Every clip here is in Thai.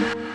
ค่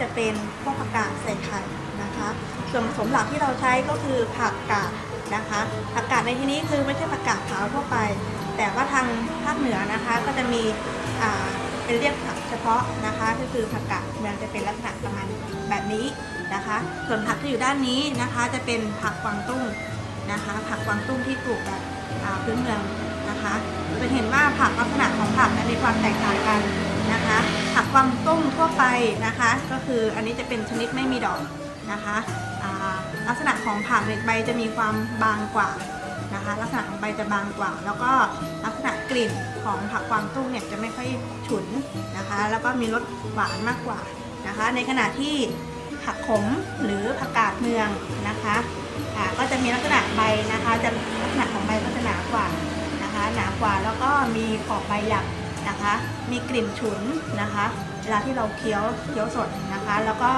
จะเป็นพวกผักกาดใส่ไข่นะคะ ส่วนผสมหลักที่เราใช้ก็คือผักกาดนะคะผักกาดในที่นี้คือไม่ใช่ผักกาดขาวทั่วไป แต่ว่าทางภาคเหนือนะคะก็จะมีอ่าเป็นเรียกผักเฉพาะนะคะ ก็คือผักกาดเมืองจะเป็นลักษณะประมาณแบบนี้นะคะ ส่วนผักที่อยู่ด้านนี้นะคะจะเป็นผักกวางตุ้งนะคะ ผักกวางตุ้งที่ปลูกแบบพื้นเมืองนะคะจะเห็นว่าผักลักษณะของผักนั้นมีความแตกต่างกัน นะคะผักกวางตุ้งทั่วไปนะคะ ก็คืออันนี้จะเป็นชนิดไม่มีดอกนะคะลักษณะของผักเนี่ยใบจะมีความบางกว่านะคะ ลักษณะของใบจะบางกว่า แล้วก็ลักษณะกลิ่นของผักกวางตุ้งเนี่ยจะไม่ค่อยฉุนนะคะ แล้วก็มีรสหวานมากกว่านะคะ ในขณะที่ผักขมหรือผักกาดเมืองนะคะก็จะมีลักษณะใบนะคะ จะลักษณะของใบก็จะหนากว่านะคะ หนากว่าแล้วก็มีขอบใบหยัก นะคะ มีกลิ่นฉุนนะคะ เวลาที่เราเคี้ยวเคี้ยวสดนะคะ แล้วก็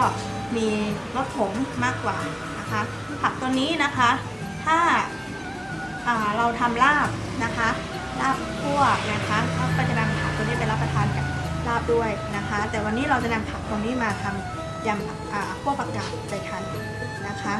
มีรสขมมากกว่านะคะ ผักตัวนี้นะคะ ถ้าาเราทำลาบนะคะลาบคั่วนะคะก็จะนำผักตัวนี้ไปรับประทานกับลาบด้วยนะคะ แต่วันนี้เราจะนำผักตรงนี้มาทำยำผักอ่าคั่วผักกาดใส่ไข่นะคะ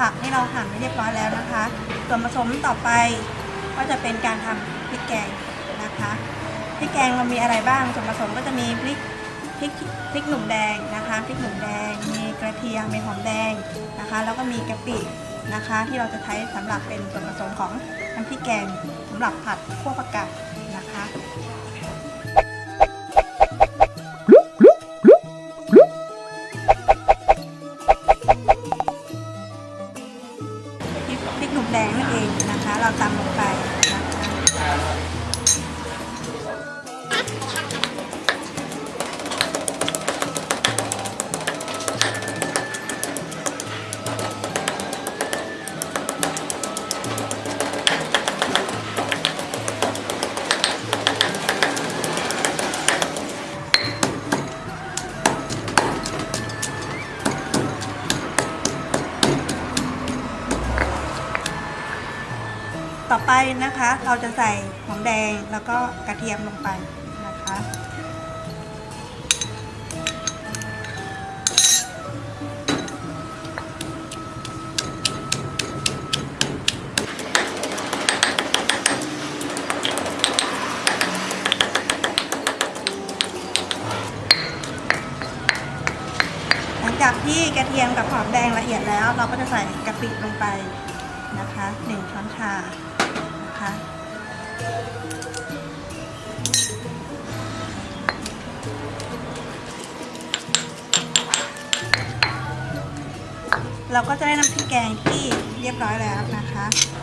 ผักที่เราหั่นไว้เรียบร้อยแล้วนะคะ ส่วนผสมต่อไปก็จะเป็นการทำพริกแกงนะคะพริกแกงเรามีอะไรบ้างส่วนผสมก็จะมีพริกพริกพริกหนุ่มแดงนะคะพริกหนุ่มแดง มีกระเทียมมีหอมแดงนะคะ แล้วก็มีกะปินะคะ ที่เราจะใช้สำหรับเป็นส่วนผสมของน้ำพริกแกงสำหรับผัดคั่วผักกาดนะคะ ไปนะคะ เราจะใส่หอมแดงแล้วก็กระเทียมลงไปนะคะหลังจากที่กระเทียมกับหอมแดงละเอียดแล้ว เราก็จะใส่กะปิลงไปนะคะหนึ่งช้อนชา เราก็จะได้น้ำพริกแกงที่เรียบร้อยแล้วนะคะ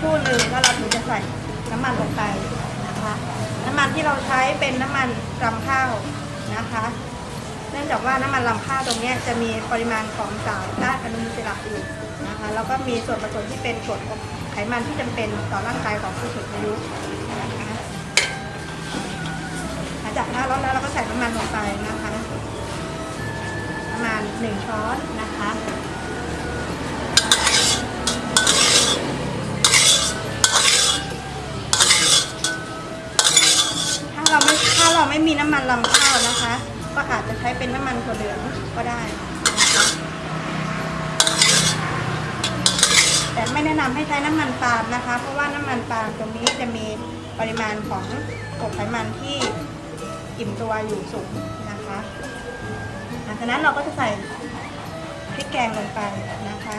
ครู่หนึ่งแล้วเราถึงจะใส่น้ำมันลงไปนะคะน้ำมันที่เราใช้เป็นน้ำมันรำข้าวนะคะ เนื่องจากว่าน้ำมันรำข้าวตรงนี้จะมีปริมาณของสารต้านอนุมูลอิสระอยู่นะคะ แล้วก็มีส่วนผสมที่เป็นกรดไขมันที่จำเป็นต่อร่างกายของผู้สูงอายุนะคะหลังจากหน้าร้อนแล้วเราก็ใส่น้ำมันลงไปนะคะ ประมาณหนึ่งช้อนนะคะ ถ้าเราไม่ถ้าเราไม่มีน้ำมันลำข้าวนะคะ ก็อาจจะใช้เป็นน้ำมันถั่วเหลืองก็ได้นะคะแต่ไม่แนะนำให้ใช้น้ำมันปาล์มนะคะ เพราะว่าน้ำมันปาล์มตรงนี้จะมีปริมาณของกรดไขมันที่อิ่มตัวอยู่สูงนะคะหลังจากนั้นเราก็จะใส่พริกแกงลงไปนะคะ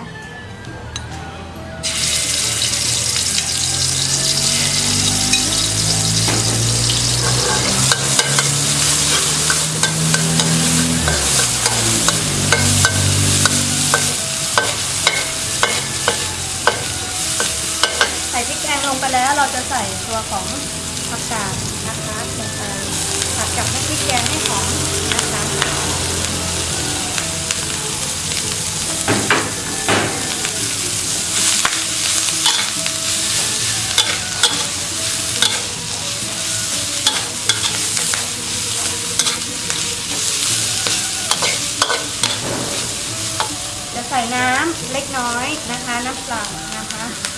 ส่ตัวของผักกาดนะคะลงไปผัดกับน้ำพริกแกงให้หอมนะคะจะใส่น้ำเล็กน้อยนะคะ น้ำเปล่านะคะ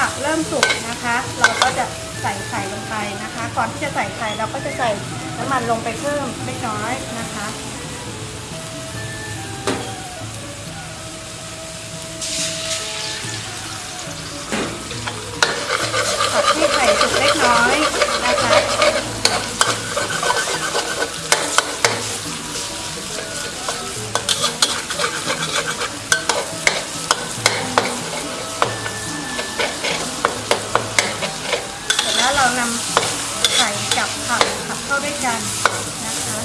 ผักเริ่มสุกนะคะ เราก็จะใส่ไข่ลงไปนะคะ ก่อนที่จะใส่ไข่เราก็จะใส่น้ำมันลงไปเพิ่มเล็กน้อยนะคะผักที่ไข่สุกเล็กน้อยนะคะ เสร็จแล้วเรานำไข่กับผักผัดเข้าด้วย กันนะคะ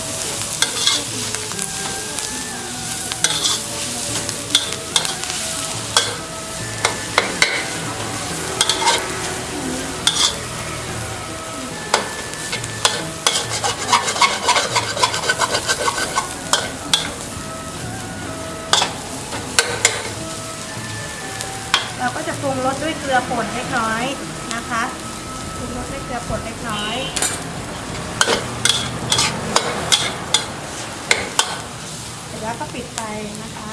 เราก็จะปรุงรสด้วยเกลือป่นเล็กน้อยนะคะปรุงรสด้วยเกลือป่นเล็กน้อย เสร็จ แล้วก็ปิดไฟนะคะ